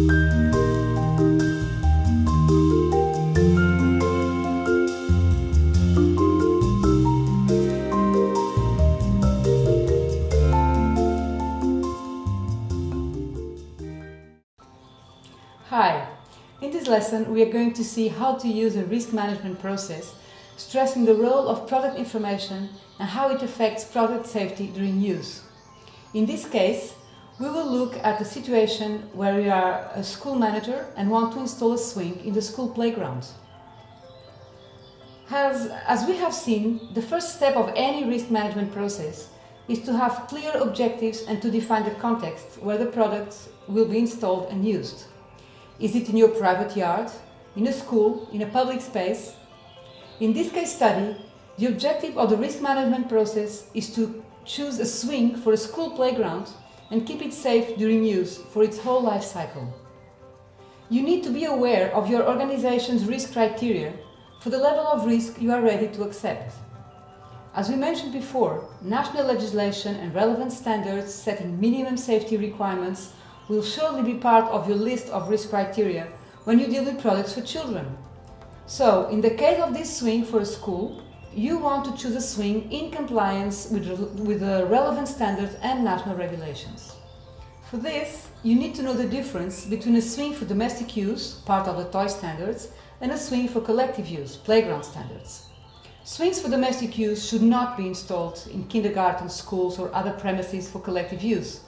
Hi, in this lesson we are going to see how to use a risk management process stressing the role of product information and how it affects product safety during use. In this case, we will look at a situation where you are a school manager and want to install a swing in the school playground. As, as we have seen, the first step of any risk management process is to have clear objectives and to define the context where the products will be installed and used. Is it in your private yard, in a school, in a public space? In this case study, the objective of the risk management process is to choose a swing for a school playground and keep it safe during use for its whole life cycle. You need to be aware of your organization's risk criteria for the level of risk you are ready to accept. As we mentioned before, national legislation and relevant standards setting minimum safety requirements will surely be part of your list of risk criteria when you deal with products for children. So, in the case of this swing for a school, you want to choose a swing in compliance with, with the relevant standards and national regulations. For this, you need to know the difference between a swing for domestic use, part of the toy standards, and a swing for collective use, playground standards. Swings for domestic use should not be installed in kindergarten, schools or other premises for collective use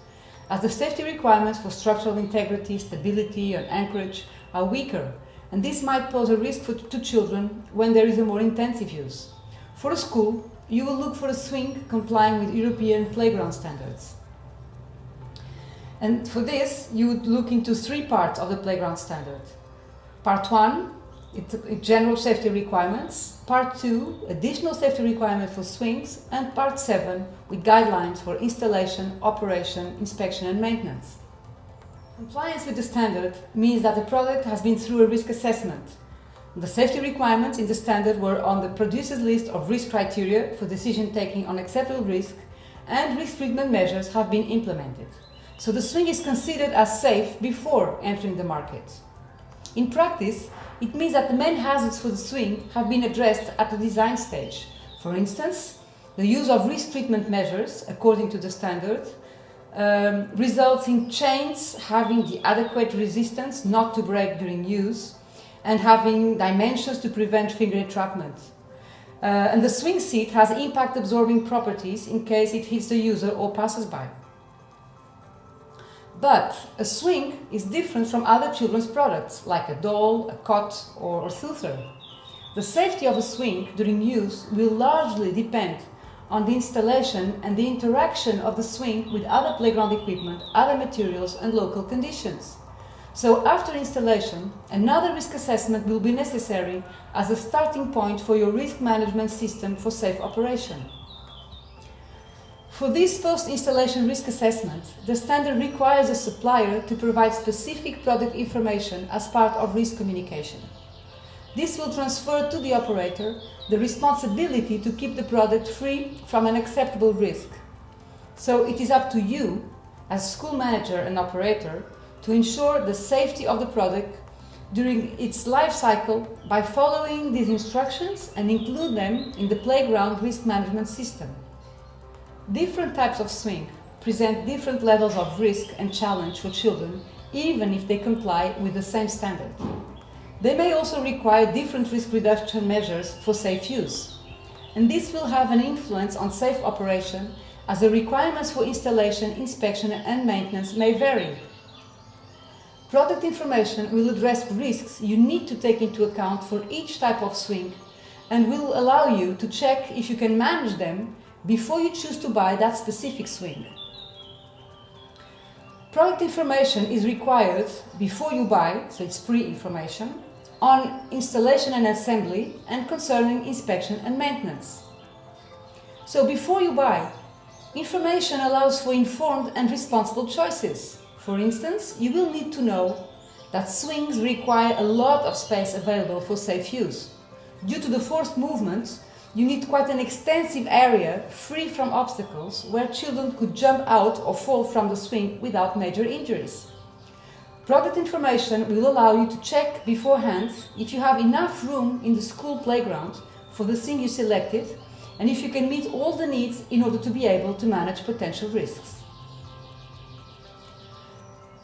as the safety requirements for structural integrity, stability and anchorage are weaker and this might pose a risk for, to children when there is a more intensive use. For a school, you will look for a swing complying with European playground standards. And for this, you would look into three parts of the playground standard. Part 1 it's general safety requirements, part 2 additional safety requirements for swings and part 7 with guidelines for installation, operation, inspection and maintenance. Compliance with the standard means that the product has been through a risk assessment. The safety requirements in the standard were on the producer's list of risk criteria for decision taking on acceptable risk and risk treatment measures have been implemented. So the swing is considered as safe before entering the market. In practice, it means that the main hazards for the swing have been addressed at the design stage. For instance, the use of risk treatment measures, according to the standard, um, results in chains having the adequate resistance not to break during use and having dimensions to prevent finger entrapment. Uh, and the swing seat has impact absorbing properties in case it hits the user or passes by. But a swing is different from other children's products, like a doll, a cot or a soother. The safety of a swing during use will largely depend on the installation and the interaction of the swing with other playground equipment, other materials and local conditions. So after installation, another risk assessment will be necessary as a starting point for your risk management system for safe operation. For this post-installation risk assessment, the standard requires a supplier to provide specific product information as part of risk communication. This will transfer to the operator the responsibility to keep the product free from an acceptable risk. So it is up to you, as school manager and operator, to ensure the safety of the product during its life cycle by following these instructions and include them in the playground risk management system. Different types of swing present different levels of risk and challenge for children, even if they comply with the same standard. They may also require different risk reduction measures for safe use. And this will have an influence on safe operation as the requirements for installation, inspection and maintenance may vary. Product information will address risks you need to take into account for each type of swing and will allow you to check if you can manage them before you choose to buy that specific swing. Product information is required before you buy, so it's pre-information, on installation and assembly and concerning inspection and maintenance. So before you buy, information allows for informed and responsible choices. For instance, you will need to know that swings require a lot of space available for safe use. Due to the forced movement, you need quite an extensive area free from obstacles where children could jump out or fall from the swing without major injuries. Product information will allow you to check beforehand if you have enough room in the school playground for the thing you selected and if you can meet all the needs in order to be able to manage potential risks.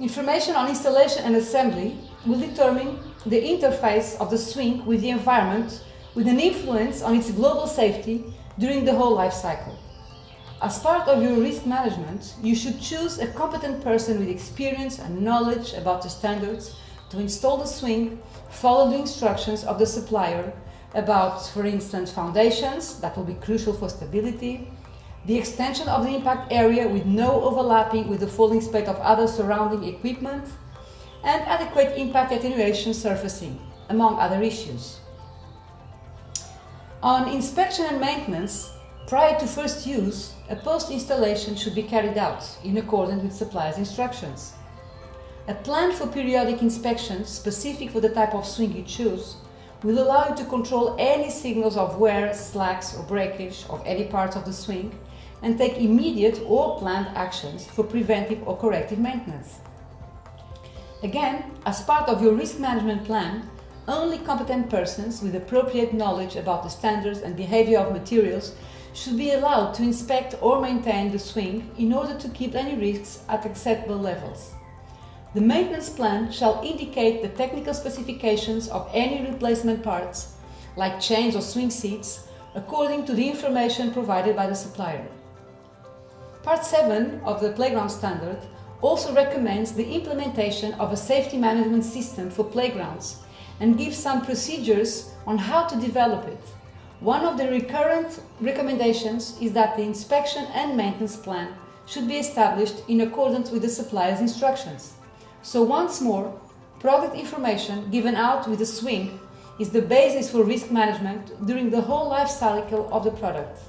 Information on installation and assembly will determine the interface of the swing with the environment with an influence on its global safety during the whole life cycle. As part of your risk management, you should choose a competent person with experience and knowledge about the standards to install the swing, follow the instructions of the supplier about, for instance, foundations, that will be crucial for stability, the extension of the impact area with no overlapping with the falling space of other surrounding equipment, and adequate impact attenuation surfacing, among other issues. On inspection and maintenance, prior to first use, a post-installation should be carried out in accordance with supplier's instructions. A plan for periodic inspections specific for the type of swing you choose will allow you to control any signals of wear, slacks or breakage of any parts of the swing and take immediate or planned actions for preventive or corrective maintenance. Again, as part of your risk management plan, only competent persons with appropriate knowledge about the standards and behavior of materials should be allowed to inspect or maintain the swing in order to keep any risks at acceptable levels. The maintenance plan shall indicate the technical specifications of any replacement parts, like chains or swing seats, according to the information provided by the supplier. Part 7 of the Playground Standard also recommends the implementation of a safety management system for playgrounds and gives some procedures on how to develop it. One of the recurrent recommendations is that the inspection and maintenance plan should be established in accordance with the supplier's instructions. So once more, product information given out with a swing is the basis for risk management during the whole life cycle of the product.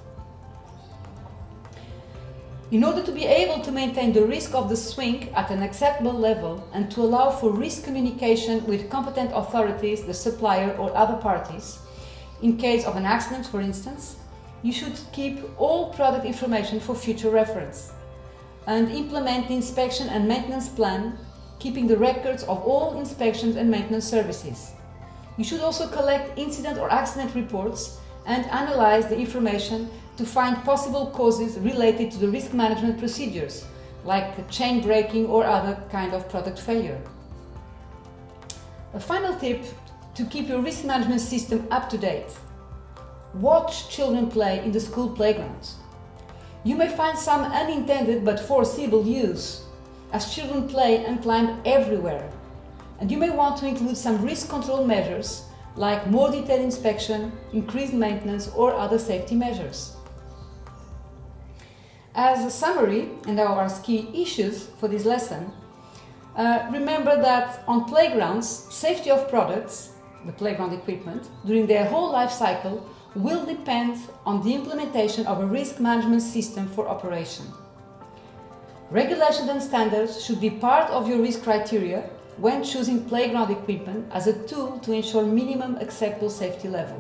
In order to be able to maintain the risk of the swing at an acceptable level and to allow for risk communication with competent authorities, the supplier or other parties, in case of an accident for instance, you should keep all product information for future reference and implement the inspection and maintenance plan keeping the records of all inspections and maintenance services. You should also collect incident or accident reports and analyze the information to find possible causes related to the risk management procedures, like chain breaking or other kind of product failure. A final tip to keep your risk management system up to date. Watch children play in the school playgrounds. You may find some unintended but foreseeable use, as children play and climb everywhere. And you may want to include some risk control measures like more detailed inspection, increased maintenance or other safety measures. As a summary, and our key issues for this lesson, uh, remember that on playgrounds, safety of products, the playground equipment, during their whole life cycle will depend on the implementation of a risk management system for operation. Regulations and standards should be part of your risk criteria when choosing playground equipment as a tool to ensure minimum acceptable safety level.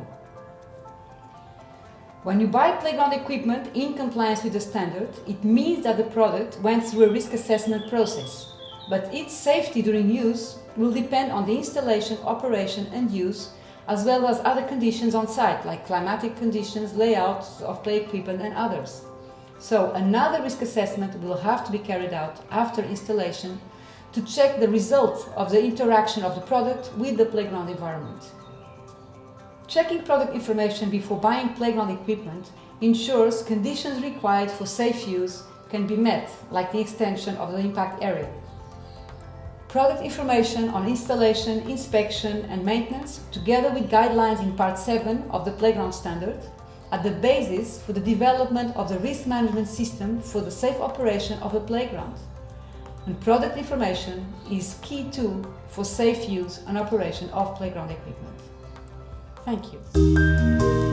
When you buy playground equipment in compliance with the standard, it means that the product went through a risk assessment process, but its safety during use will depend on the installation, operation and use, as well as other conditions on site, like climatic conditions, layout of play equipment and others. So another risk assessment will have to be carried out after installation to check the result of the interaction of the product with the playground environment. Checking product information before buying playground equipment ensures conditions required for safe use can be met, like the extension of the impact area. Product information on installation, inspection and maintenance, together with guidelines in Part 7 of the Playground Standard, are the basis for the development of the risk management system for the safe operation of a playground. And product information is key tool for safe use and operation of playground equipment. Thank you.